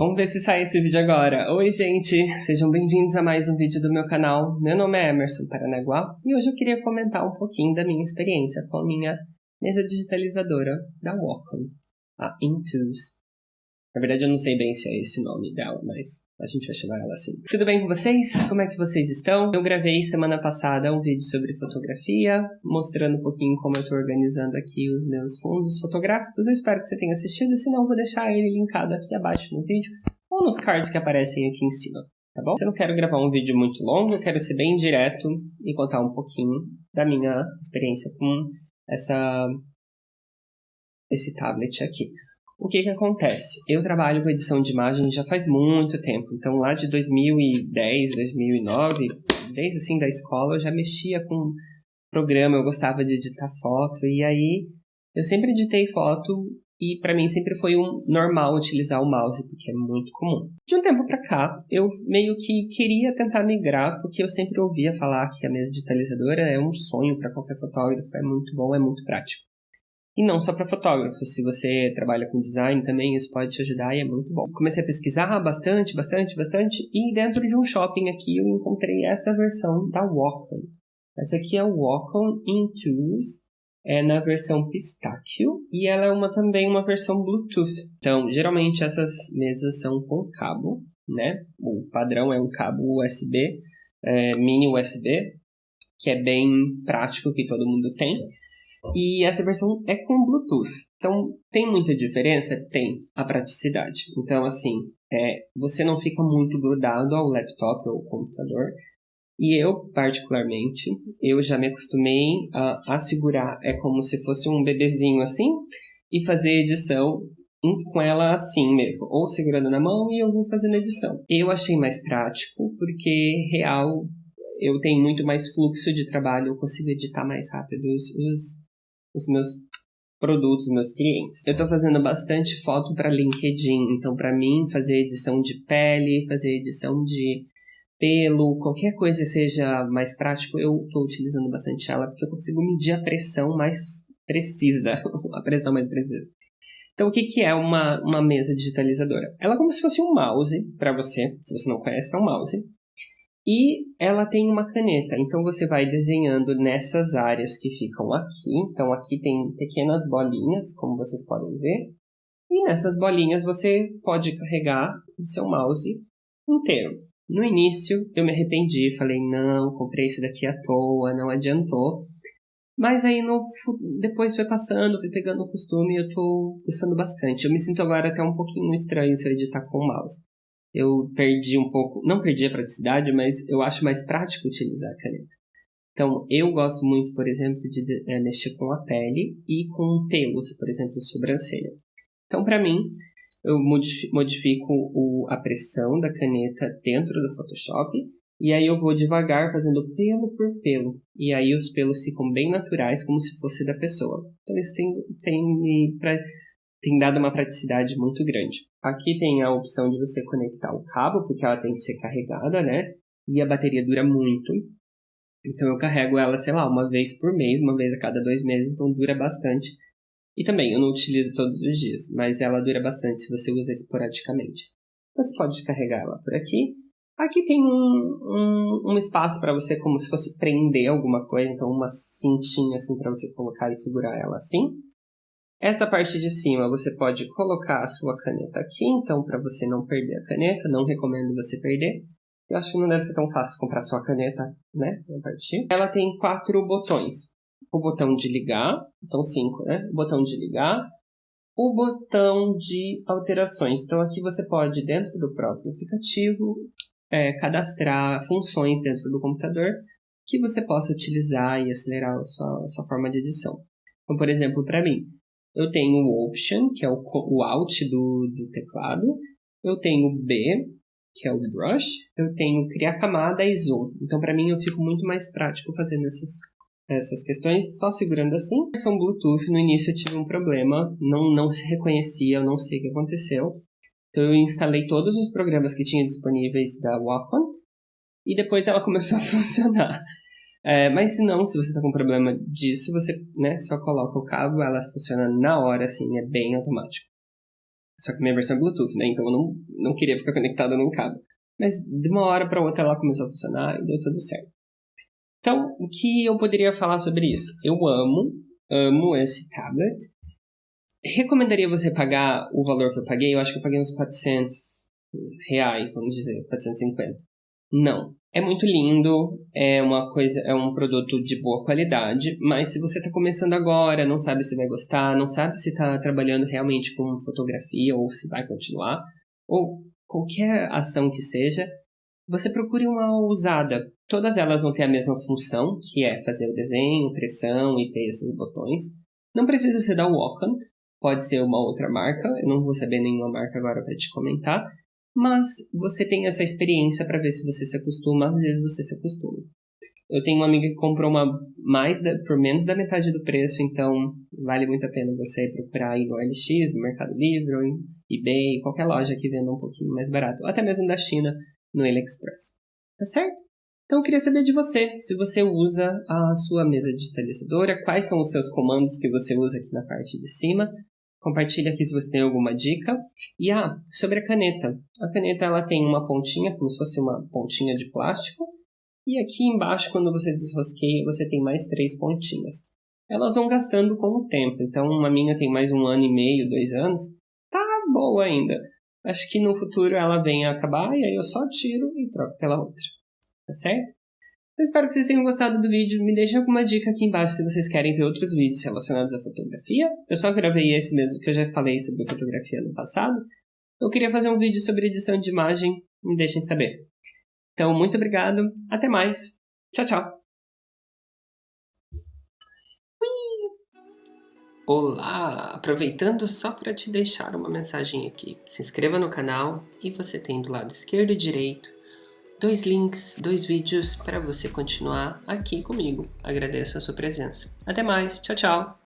Vamos ver se sai esse vídeo agora. Oi, gente! Sejam bem-vindos a mais um vídeo do meu canal. Meu nome é Emerson Paranaguá e hoje eu queria comentar um pouquinho da minha experiência com a minha mesa digitalizadora da Wacom, a Intuos. Na verdade, eu não sei bem se é esse o nome dela, mas a gente vai chamar ela assim. Tudo bem com vocês? Como é que vocês estão? Eu gravei semana passada um vídeo sobre fotografia, mostrando um pouquinho como eu estou organizando aqui os meus fundos fotográficos. Eu espero que você tenha assistido, senão eu vou deixar ele linkado aqui abaixo no vídeo ou nos cards que aparecem aqui em cima, tá bom? Eu não quero gravar um vídeo muito longo, eu quero ser bem direto e contar um pouquinho da minha experiência com essa esse tablet aqui. O que que acontece? Eu trabalho com edição de imagem já faz muito tempo. Então, lá de 2010, 2009, desde assim da escola, eu já mexia com programa, eu gostava de editar foto. E aí, eu sempre editei foto e para mim sempre foi um normal utilizar o mouse, porque é muito comum. De um tempo para cá, eu meio que queria tentar migrar, porque eu sempre ouvia falar que a mesa digitalizadora é um sonho para qualquer fotógrafo, é muito bom, é muito prático. E não só para fotógrafos, se você trabalha com design também, isso pode te ajudar e é muito bom. Comecei a pesquisar bastante, bastante, bastante, e dentro de um shopping aqui eu encontrei essa versão da Wacom. Essa aqui é o Wacom Intuos, é na versão Pistachio, e ela é uma, também uma versão Bluetooth. Então, geralmente essas mesas são com cabo, né? O padrão é um cabo USB, é, mini USB, que é bem prático, que todo mundo tem. E essa versão é com Bluetooth. Então, tem muita diferença? Tem. A praticidade. Então, assim, é, você não fica muito grudado ao laptop ou ao computador. E eu, particularmente, eu já me acostumei a, a segurar. É como se fosse um bebezinho assim e fazer edição com ela assim mesmo, ou segurando na mão e eu vou fazendo edição. Eu achei mais prático porque real eu tenho muito mais fluxo de trabalho, eu consigo editar mais rápido os, os os meus produtos, meus clientes. Eu estou fazendo bastante foto para LinkedIn, então para mim fazer edição de pele, fazer edição de pelo, qualquer coisa seja mais prático, eu estou utilizando bastante ela porque eu consigo medir a pressão mais precisa, a pressão mais precisa. Então, o que, que é uma, uma mesa digitalizadora? Ela é como se fosse um mouse para você, se você não conhece, é um mouse. E ela tem uma caneta, então você vai desenhando nessas áreas que ficam aqui. Então aqui tem pequenas bolinhas, como vocês podem ver. E nessas bolinhas você pode carregar o seu mouse inteiro. No início eu me arrependi, falei, não, comprei isso daqui à toa, não adiantou. Mas aí no, depois foi passando, fui pegando o costume e eu tô gostando bastante. Eu me sinto agora até um pouquinho estranho se eu editar com o mouse eu perdi um pouco, não perdi a praticidade, mas eu acho mais prático utilizar a caneta. Então, eu gosto muito, por exemplo, de é, mexer com a pele e com pelos, por exemplo, sobrancelha. Então, para mim, eu modifico o, a pressão da caneta dentro do Photoshop e aí eu vou devagar fazendo pelo por pelo. E aí os pelos ficam bem naturais, como se fosse da pessoa. Então, isso tem, tem tem dado uma praticidade muito grande. Aqui tem a opção de você conectar o cabo, porque ela tem que ser carregada, né? E a bateria dura muito. Então eu carrego ela, sei lá, uma vez por mês, uma vez a cada dois meses, então dura bastante. E também, eu não utilizo todos os dias, mas ela dura bastante se você usa esporadicamente. Você pode carregar ela por aqui. Aqui tem um, um, um espaço para você, como se fosse prender alguma coisa, então uma cintinha assim para você colocar e segurar ela assim. Essa parte de cima você pode colocar a sua caneta aqui, então para você não perder a caneta, não recomendo você perder. Eu acho que não deve ser tão fácil comprar sua caneta, né? Partir. Ela tem quatro botões. O botão de ligar, então cinco, né? O botão de ligar, o botão de alterações. Então aqui você pode, dentro do próprio aplicativo, é, cadastrar funções dentro do computador que você possa utilizar e acelerar a sua, a sua forma de edição. Então, por exemplo, para mim, eu tenho o Option, que é o, o Alt do, do teclado. Eu tenho o B, que é o Brush. Eu tenho Criar Camada e Zoom. Então, para mim, eu fico muito mais prático fazendo essas, essas questões só segurando assim. São Bluetooth, no início eu tive um problema, não, não se reconhecia, eu não sei o que aconteceu. Então, eu instalei todos os programas que tinha disponíveis da Wacom e depois ela começou a funcionar. É, mas se não, se você está com problema disso, você né, só coloca o cabo, ela funciona na hora, assim, é bem automático. Só que minha versão é Bluetooth, né? Então eu não, não queria ficar conectada num cabo. Mas de uma hora para outra ela começou a funcionar e deu tudo certo. Então, o que eu poderia falar sobre isso? Eu amo, amo esse tablet. Recomendaria você pagar o valor que eu paguei? Eu acho que eu paguei uns 400 reais, vamos dizer, 450. Não. É muito lindo, é uma coisa, é um produto de boa qualidade, mas se você está começando agora, não sabe se vai gostar, não sabe se está trabalhando realmente com fotografia ou se vai continuar, ou qualquer ação que seja, você procure uma usada. Todas elas vão ter a mesma função, que é fazer o desenho, pressão e ter esses botões. Não precisa ser da Wacom, pode ser uma outra marca, eu não vou saber nenhuma marca agora para te comentar, mas você tem essa experiência para ver se você se acostuma, às vezes você se acostuma. Eu tenho uma amiga que comprou uma mais da, por menos da metade do preço, então vale muito a pena você procurar aí no LX, no Mercado Livre, ou em eBay, qualquer loja que venda um pouquinho mais barato, até mesmo da China, no AliExpress. Tá certo? Então eu queria saber de você, se você usa a sua mesa digitalizadora, quais são os seus comandos que você usa aqui na parte de cima. Compartilha aqui se você tem alguma dica. E ah, sobre a caneta. A caneta ela tem uma pontinha, como se fosse uma pontinha de plástico, e aqui embaixo, quando você desrosqueia, você tem mais três pontinhas. Elas vão gastando com o tempo. Então, uma minha tem mais um ano e meio, dois anos. Tá boa ainda. Acho que no futuro ela vem a acabar e aí eu só tiro e troco pela outra. Tá certo? Eu espero que vocês tenham gostado do vídeo. Me deixem alguma dica aqui embaixo se vocês querem ver outros vídeos relacionados à fotografia. Eu só gravei esse mesmo que eu já falei sobre fotografia no passado. Eu queria fazer um vídeo sobre edição de imagem. Me deixem saber. Então, muito obrigado. Até mais. Tchau, tchau. Olá! Aproveitando só para te deixar uma mensagem aqui. Se inscreva no canal e você tem do lado esquerdo e direito dois links, dois vídeos para você continuar aqui comigo. Agradeço a sua presença. Até mais. Tchau, tchau.